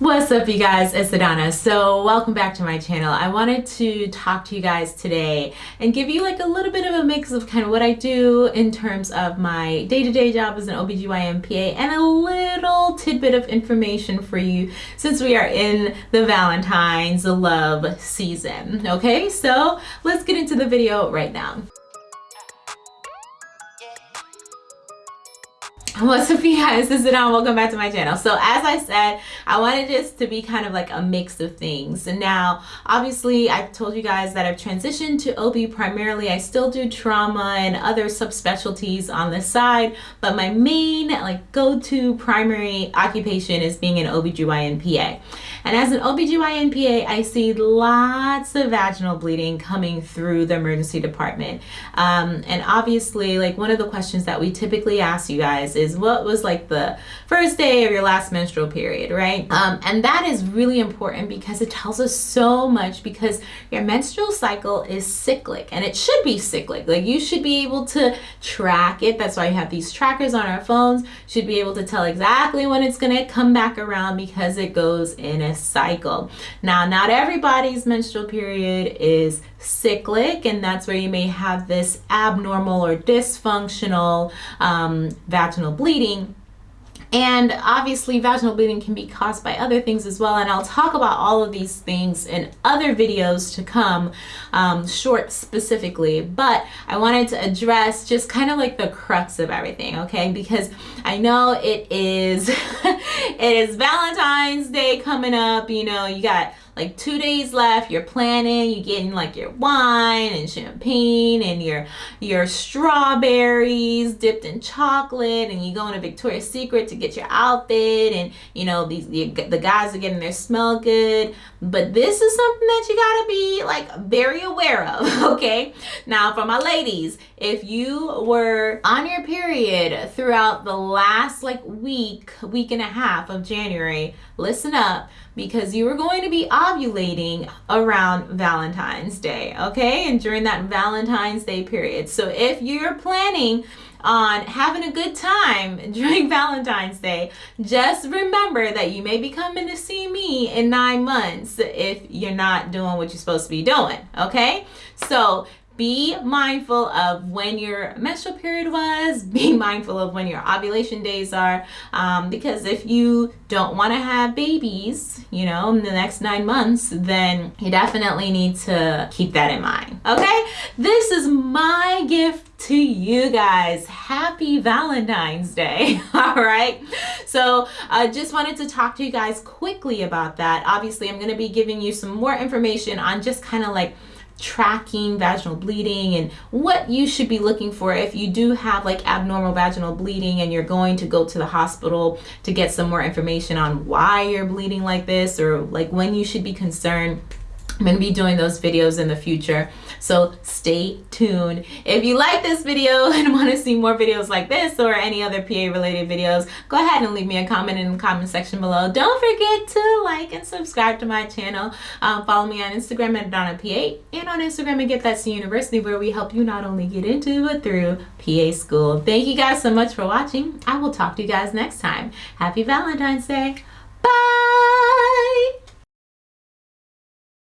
What's up you guys, it's Adana. So welcome back to my channel. I wanted to talk to you guys today and give you like a little bit of a mix of kind of what I do in terms of my day-to-day -day job as an OBGYN PA and a little tidbit of information for you since we are in the Valentine's love season. Okay, so let's get into the video right now. What's up you guys, this is Adon, welcome back to my channel. So as I said, I wanted this to be kind of like a mix of things. And now, obviously, I've told you guys that I've transitioned to OB primarily. I still do trauma and other subspecialties on the side, but my main like go-to primary occupation is being an OBGYN PA. And as an OBGYN PA, I see lots of vaginal bleeding coming through the emergency department. Um, and obviously, like one of the questions that we typically ask you guys is what was like the first day of your last menstrual period, right? Um, and that is really important because it tells us so much because your menstrual cycle is cyclic and it should be cyclic. Like you should be able to track it. That's why you have these trackers on our phones. Should be able to tell exactly when it's going to come back around because it goes in a cycle. Now, not everybody's menstrual period is cyclic, and that's where you may have this abnormal or dysfunctional um, vaginal bleeding. And obviously vaginal bleeding can be caused by other things as well. And I'll talk about all of these things in other videos to come, um, short specifically. But I wanted to address just kind of like the crux of everything, okay? Because I know it is, it is Valentine's Day coming up. You know, you got like two days left you're planning you're getting like your wine and champagne and your your strawberries dipped in chocolate and you go into Victoria's Secret to get your outfit and you know these the, the guys are getting their smell good. But this is something that you got to be like very aware of okay? Now for my ladies if you were on your period throughout the last like week week and a half of January listen up because you are going to be ovulating around Valentine's Day, okay? And during that Valentine's Day period. So if you're planning on having a good time during Valentine's Day, just remember that you may be coming to see me in nine months if you're not doing what you're supposed to be doing, okay? So be mindful of when your menstrual period was be mindful of when your ovulation days are um, because if you don't want to have babies you know in the next nine months then you definitely need to keep that in mind okay? This is my gift to you guys. Happy valentine's day all right so i uh, just wanted to talk to you guys quickly about that. Obviously i'm going to be giving you some more information on just kind of like tracking vaginal bleeding and what you should be looking for if you do have like abnormal vaginal bleeding and you're going to go to the hospital to get some more information on why you're bleeding like this or like when you should be concerned I'm going to be doing those videos in the future. So stay tuned. If you like this video and want to see more videos like this or any other PA related videos, go ahead and leave me a comment in the comment section below. Don't forget to like and subscribe to my channel. Um, follow me on Instagram at Donna PA and on Instagram at Get That C University where we help you not only get into but through PA school. Thank you guys so much for watching. I will talk to you guys next time. Happy Valentine's Day. Bye!